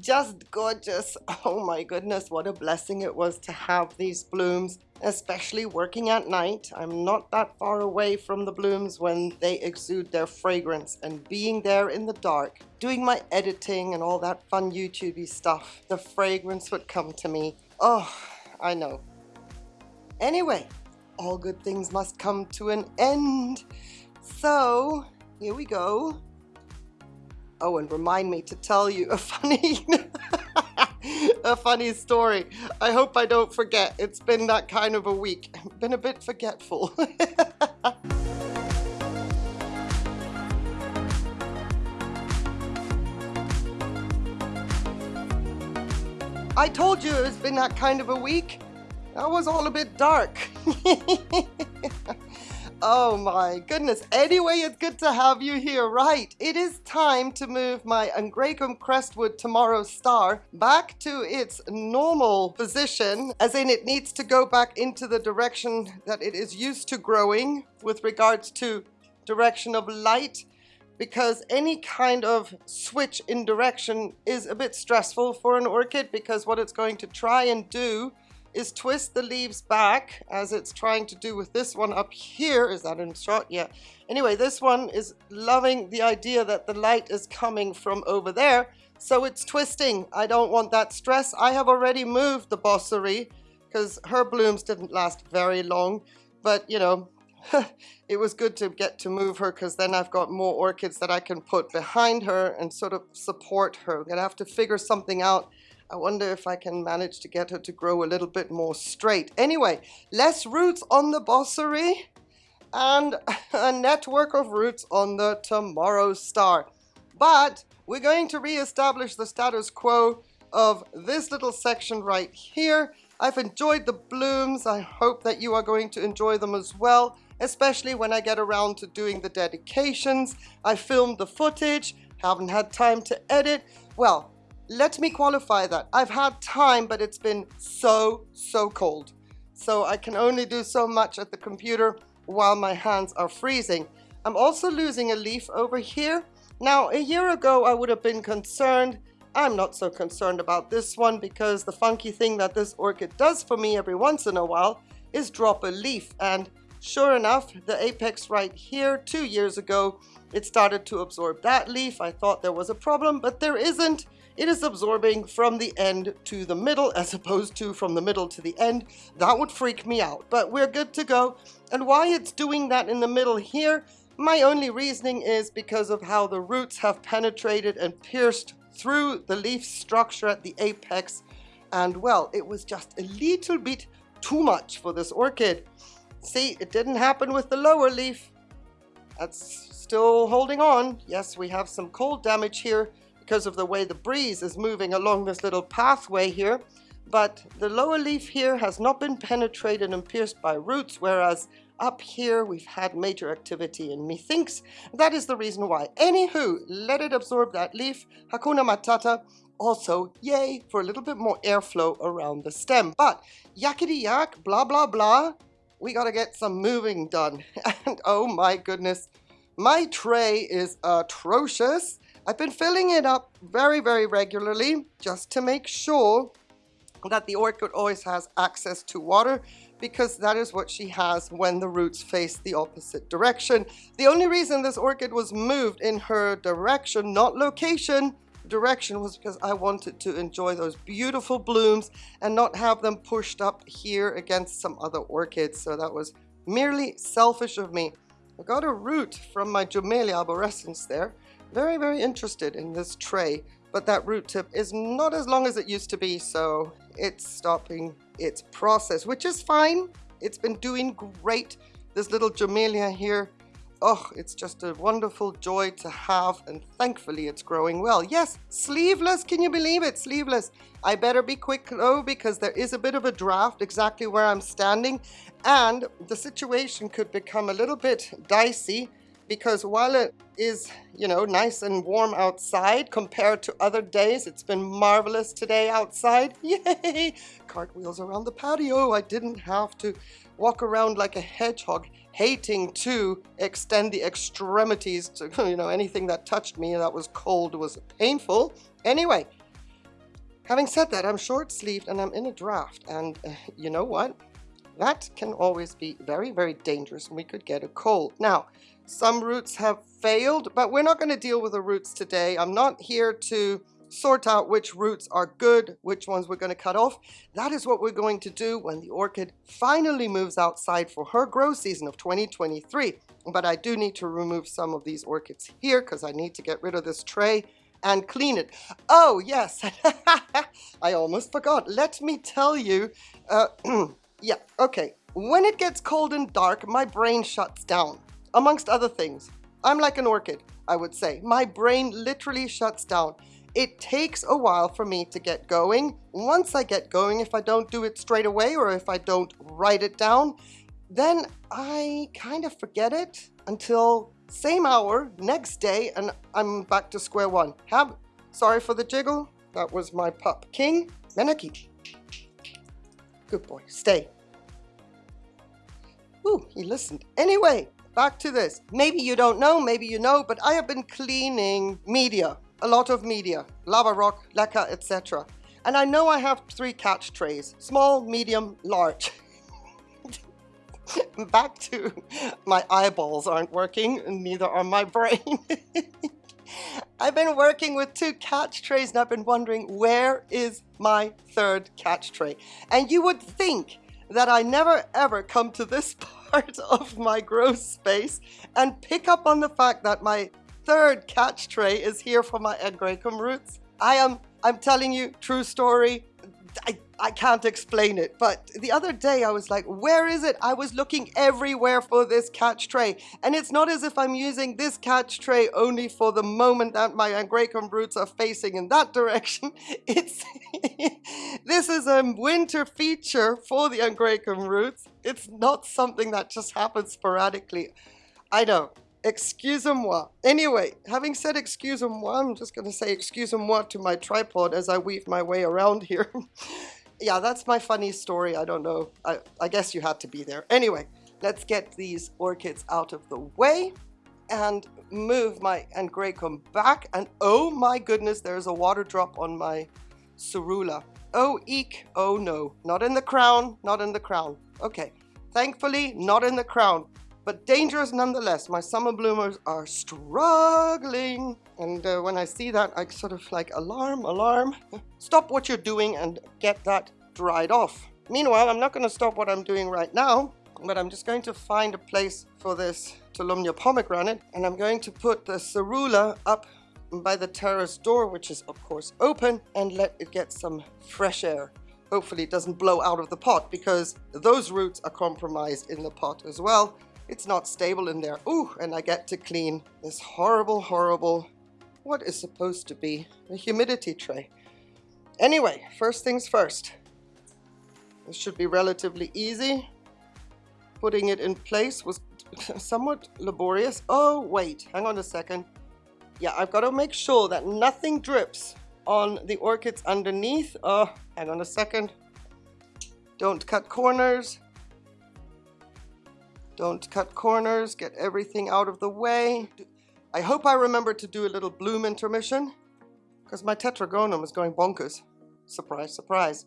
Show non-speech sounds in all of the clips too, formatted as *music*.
just gorgeous. *laughs* Oh my goodness, what a blessing it was to have these blooms, especially working at night. I'm not that far away from the blooms when they exude their fragrance and being there in the dark, doing my editing and all that fun YouTubey stuff, the fragrance would come to me. Oh, I know. Anyway, all good things must come to an end. So, here we go. Oh, and remind me to tell you a *laughs* funny, a funny story. I hope I don't forget. It's been that kind of a week. *laughs* been a bit forgetful. *laughs* I told you it's been that kind of a week. That was all a bit dark. Oh my goodness. Anyway, it's good to have you here. Right, it is time to move my Angraecum crestwood tomorrow star back to its normal position, as in it needs to go back into the direction that it is used to growing with regards to direction of light because any kind of switch in direction is a bit stressful for an orchid because what it's going to try and do is twist the leaves back as it's trying to do with this one up here. Is that in shot? Yeah. Anyway, this one is loving the idea that the light is coming from over there. So it's twisting. I don't want that stress. I have already moved the bosseri because her blooms didn't last very long. But, you know, *laughs* it was good to get to move her because then I've got more orchids that I can put behind her and sort of support her. I'm going to have to figure something out I wonder if I can manage to get her to grow a little bit more straight. Anyway, less roots on the bosseri and *laughs* a network of roots on the tomorrow star. But we're going to re-establish the status quo of this little section right here. I've enjoyed the blooms. I hope that you are going to enjoy them as well, especially when I get around to doing the dedications. I filmed the footage, haven't had time to edit. Well, let me qualify that. I've had time, but it's been so, so cold. So I can only do so much at the computer while my hands are freezing. I'm also losing a leaf over here. Now, a year ago, I would have been concerned. I'm not so concerned about this one because the funky thing that this orchid does for me every once in a while is drop a leaf. And sure enough, the apex right here, two years ago, it started to absorb that leaf. I thought there was a problem, but there isn't it is absorbing from the end to the middle as opposed to from the middle to the end. That would freak me out, but we're good to go. And why it's doing that in the middle here, my only reasoning is because of how the roots have penetrated and pierced through the leaf structure at the apex. And well, it was just a little bit too much for this orchid. See, it didn't happen with the lower leaf. That's still holding on. Yes, we have some cold damage here, because of the way the breeze is moving along this little pathway here. But the lower leaf here has not been penetrated and pierced by roots, whereas up here we've had major activity and methinks that is the reason why. Anywho, let it absorb that leaf. Hakuna Matata. Also, yay for a little bit more airflow around the stem. But yakety yak, blah, blah, blah. We gotta get some moving done. *laughs* And oh my goodness, my tray is atrocious. I've been filling it up very, very regularly just to make sure that the orchid always has access to water because that is what she has when the roots face the opposite direction. The only reason this orchid was moved in her direction, not location, direction was because I wanted to enjoy those beautiful blooms and not have them pushed up here against some other orchids. So that was merely selfish of me. I got a root from my Jumellea arborescens there very, very interested in this tray, but that root tip is not as long as it used to be, so it's stopping its process, which is fine. It's been doing great. This little Jumellea here, oh, it's just a wonderful joy to have, and thankfully it's growing well. Yes, sleeveless, can you believe it? Sleeveless. I better be quick though, because there is a bit of a draft exactly where I'm standing, and the situation could become a little bit dicey because while it is, you know, nice and warm outside compared to other days, it's been marvelous today outside. *laughs* Yay! Cartwheels around the patio. I didn't have to walk around like a hedgehog, hating to extend the extremities to, *laughs* you know, anything that touched me that was cold was painful. Anyway, Having said that, I'm short-sleeved and I'm in a draft. And uh, you know what? That can always be very, very dangerous and we could get a cold. Now, some roots have failed, but we're not going to deal with the roots today. I'm not here to sort out which roots are good, which ones we're going to cut off. That is what we're going to do when the orchid finally moves outside for her grow season of 2023. But I do need to remove some of these orchids here because I need to get rid of this tray and clean it. Oh, yes. *laughs* I almost forgot. Let me tell you. Uh, *clears throat* yeah, okay. When it gets cold and dark, my brain shuts down, amongst other things. I'm like an orchid, I would say. My brain literally shuts down. It takes a while for me to get going. Once I get going, if I don't do it straight away or if I don't write it down, then I kind of forget it until same hour, next day, and I'm back to square one. Have, sorry for the jiggle. That was my pup. King, Menaki. Good boy, stay. Ooh, he listened. Anyway, back to this. Maybe you don't know, maybe you know, but I have been cleaning media a lot of media, lava rock, leca, etc. And I know I have three catch trays, small, medium, large. *laughs* Back to my eyeballs aren't working, neither are my brain. *laughs* I've been working with two catch trays and I've been wondering where is my third catch tray? And you would think that I never ever come to this part of my growth space and pick up on the fact that my third catch tray is here for my Angraecum roots. I am, I'm telling you, true story. I, I can't explain it, but the other day I was like, where is it? I was looking everywhere for this catch tray. And it's not as if I'm using this catch tray only for the moment that my Angraecum roots are facing in that direction. *laughs* It's *laughs* This is a winter feature for the Angraecum roots. It's not something that just happens sporadically. I know, excusez-moi. Anyway, having said excusez-moi, I'm just going to say excusez-moi to my tripod as I weave my way around here. *laughs* yeah, that's my funny story. I don't know. I, I guess you had to be there. Anyway, let's get these orchids out of the way and move my Angraecum back. And oh my goodness, there's a water drop on my Cerula. Oh, eek. Oh no, not in the crown, not in the crown. Okay, thankfully, not in the crown but dangerous nonetheless. My summer bloomers are struggling. And uh, when I see that, I sort of like, alarm, alarm. Stop what you're doing and get that dried off. Meanwhile, I'm not going to stop what I'm doing right now, but I'm just going to find a place for this Tolumnia pomegranate, and I'm going to put the cerula up by the terrace door, which is of course open, and let it get some fresh air. Hopefully it doesn't blow out of the pot because those roots are compromised in the pot as well. It's not stable in there. Ooh, and I get to clean this horrible, horrible, what is supposed to be a humidity tray. Anyway, first things first. This should be relatively easy. Putting it in place was *laughs* somewhat laborious. Oh, wait, hang on a second. Yeah, I've got to make sure that nothing drips on the orchids underneath. Oh, hang on a second. Don't cut corners. Don't cut corners, get everything out of the way. I hope I remember to do a little bloom intermission because my tetragonum is going bonkers. Surprise, surprise.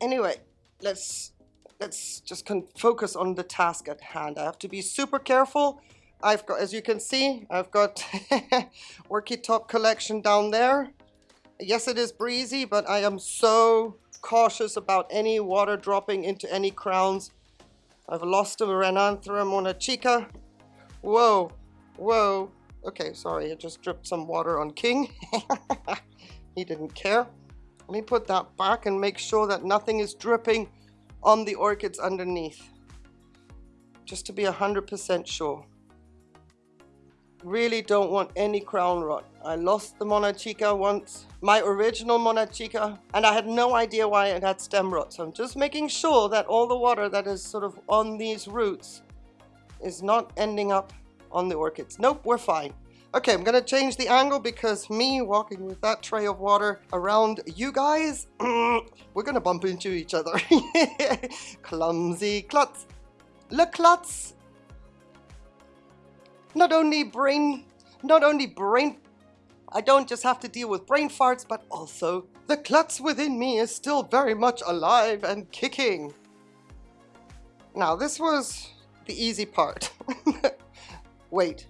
Anyway, let's let's just focus on the task at hand. I have to be super careful. I've got, as you can see, I've got *laughs* Orchid Top collection down there. Yes, it is breezy, but I am so cautious about any water dropping into any crowns I've lost a Renanthera monachica. Whoa, whoa. Okay, sorry, I just dripped some water on King. *laughs* he didn't care. Let me put that back and make sure that nothing is dripping on the orchids underneath. Just to be 100% sure really don't want any crown rot. I lost the Monachica once, my original Monachica, and I had no idea why it had stem rot. So I'm just making sure that all the water that is sort of on these roots is not ending up on the orchids. Nope, we're fine. Okay, I'm gonna change the angle because me walking with that tray of water around you guys, *clears throat* we're gonna bump into each other. *laughs* Clumsy klutz. Le klutz not only brain, not only brain, I don't just have to deal with brain farts, but also the klutz within me is still very much alive and kicking. Now, this was the easy part. *laughs* Wait,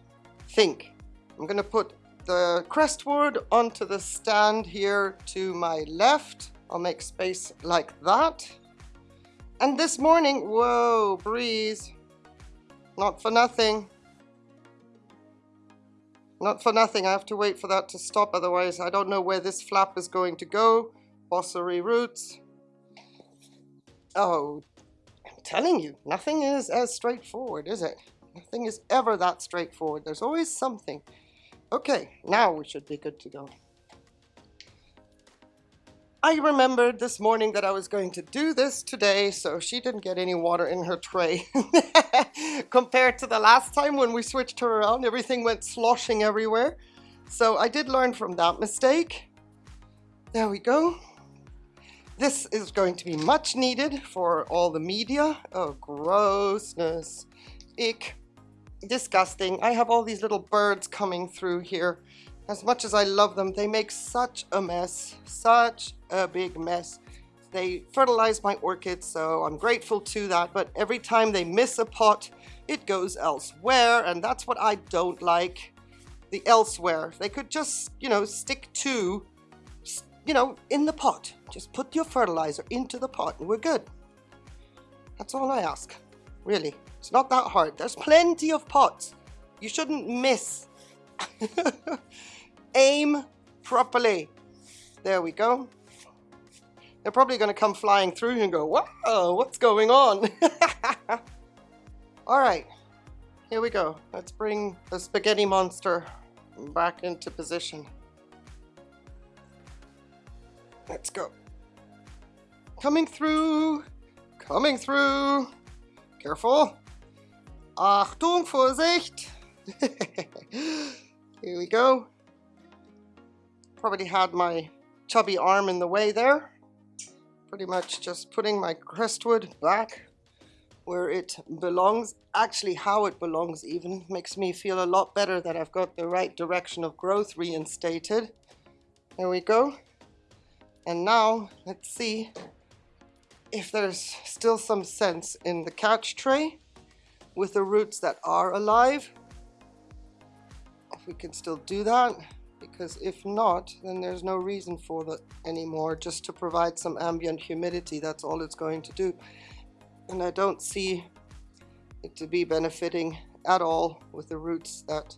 think. I'm gonna put the crestwood onto the stand here to my left. I'll make space like that. And this morning, whoa, breeze. Not for nothing. Not for nothing, I have to wait for that to stop, otherwise I don't know where this flap is going to go. Bosseri roots. Oh, I'm telling you, nothing is as straightforward, is it? Nothing is ever that straightforward. There's always something. Okay, now we should be good to go. I remembered this morning that I was going to do this today, so she didn't get any water in her tray. *laughs* Compared to the last time when we switched her around, everything went sloshing everywhere. So I did learn from that mistake. There we go. This is going to be much needed for all the media. Oh, grossness. Ick. Disgusting. I have all these little birds coming through here. As much as I love them, they make such a mess, such a big mess. They fertilize my orchids, so I'm grateful to that, but every time they miss a pot, it goes elsewhere, and that's what I don't like. The elsewhere. They could just, you know, stick to, you know, in the pot. Just put your fertilizer into the pot and we're good. That's all I ask, really. It's not that hard. There's plenty of pots. You shouldn't miss. *laughs* aim properly. There we go. They're probably going to come flying through and go, whoa, what's going on? *laughs* All right, here we go. Let's bring the spaghetti monster back into position. Let's go. Coming through, coming through. Careful. Achtung, Vorsicht. *laughs* Here we go probably had my chubby arm in the way there. Pretty much just putting my crestwood back where it belongs. Actually, how it belongs even makes me feel a lot better that I've got the right direction of growth reinstated. There we go. And now, let's see if there's still some sense in the catch tray with the roots that are alive. We can still do that because if not, then there's no reason for that anymore, just to provide some ambient humidity. That's all it's going to do. And I don't see it to be benefiting at all with the roots that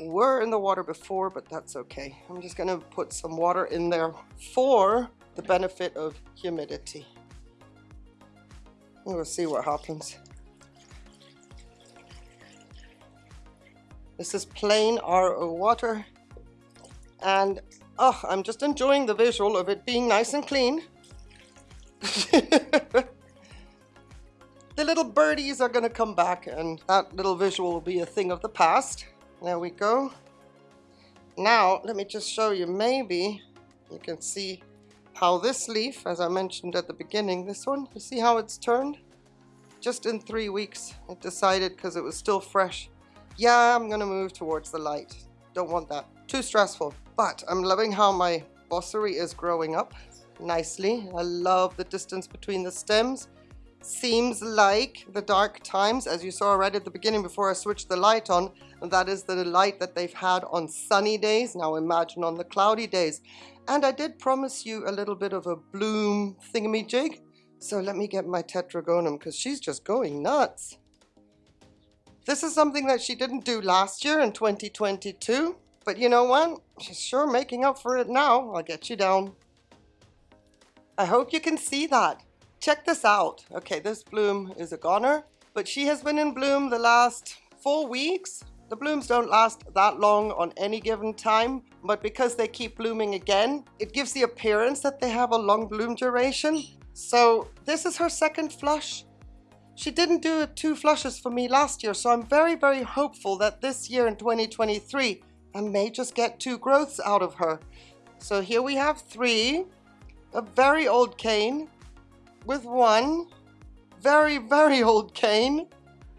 were in the water before, but that's okay. I'm just going to put some water in there for the benefit of humidity. We'll see what happens. This is plain RO water and oh, I'm just enjoying the visual of it being nice and clean. *laughs* the little birdies are going to come back and that little visual will be a thing of the past. There we go. Now, let me just show you, maybe you can see how this leaf, as I mentioned at the beginning, this one, you see how it's turned? Just in three weeks, it decided because it was still fresh. Yeah, I'm to move towards the light. Don't want that. Too stressful. But I'm loving how my bosseri is growing up nicely. I love the distance between the stems. Seems like the dark times, as you saw right at the beginning before I switched the light on, and that is the light that they've had on sunny days. Now imagine on the cloudy days. And I did promise you a little bit of a bloom thingamajig. So let me get my tetragonum because she's just going nuts. This is something that she didn't do last year in 2022. But you know what? She's sure making up for it now. I'll get you down. I hope you can see that. Check this out. Okay, this bloom is a goner, but she has been in bloom the last four weeks. The blooms don't last that long on any given time, but because they keep blooming again, it gives the appearance that they have a long bloom duration. So this is her second flush. She didn't do two flushes for me last year, so I'm very, very hopeful that this year in 2023, I may just get two growths out of her. So here we have three, a very old cane with one, very, very old cane,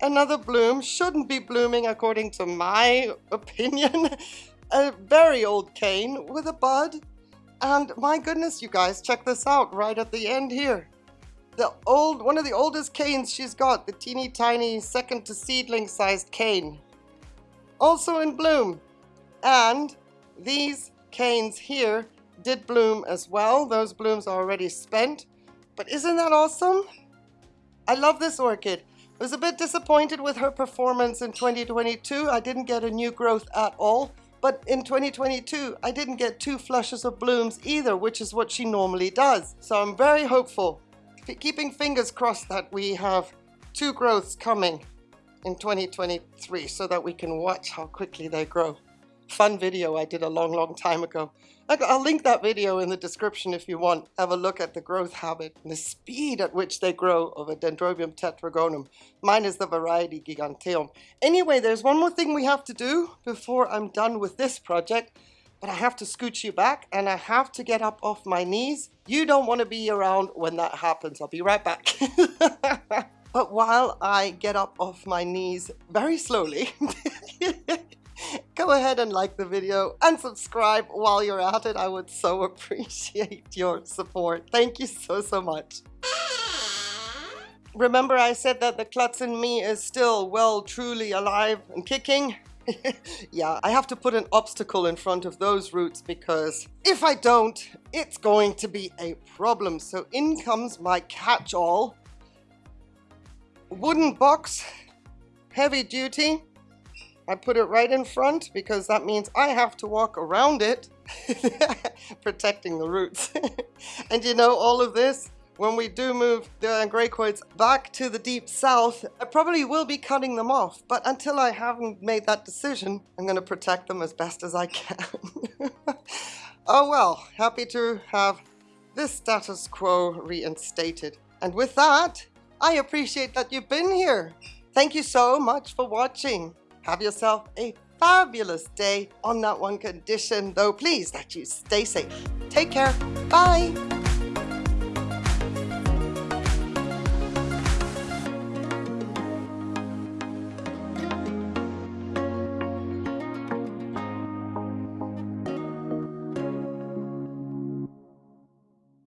another bloom, shouldn't be blooming according to my *laughs* opinion, a very old cane with a bud. And my goodness, you guys, check this out right at the end here. The old, one of the oldest canes she's got, the teeny tiny second to seedling sized cane. Also in bloom. And these canes here did bloom as well. Those blooms are already spent. But isn't that awesome? I love this orchid. I was a bit disappointed with her performance in 2022. I didn't get a new growth at all. But in 2022, I didn't get two flushes of blooms either, which is what she normally does. So I'm very hopeful, keeping fingers crossed that we have two growths coming in 2023 so that we can watch how quickly they grow fun video I did a long, long time ago. I'll link that video in the description if you want. Have a look at the growth habit and the speed at which they grow of a Dendrobium tetragonum. Mine is the variety Giganteum. Anyway, there's one more thing we have to do before I'm done with this project. But I have to scooch you back and I have to get up off my knees. You don't want to be around when that happens. I'll be right back. *laughs* but while I get up off my knees very slowly, *laughs* go ahead and like the video and subscribe while you're at it. I would so appreciate your support. Thank you so, so much. Remember I said that the klutz in me is still well, truly alive and kicking? *laughs* yeah, I have to put an obstacle in front of those roots because if I don't, it's going to be a problem. So in comes my catch-all wooden box, heavy duty, I put it right in front because that means I have to walk around it, *laughs* protecting the roots. *laughs* and you know, all of this, when we do move the Angraecoids back to the deep south, I probably will be cutting them off. But until I haven't made that decision, I'm going to protect them as best as I can. *laughs* oh well, happy to have this status quo reinstated. And with that, I appreciate that you've been here. Thank you so much for watching. Have yourself a fabulous day on that one condition, though please that you stay safe. Take care. Bye.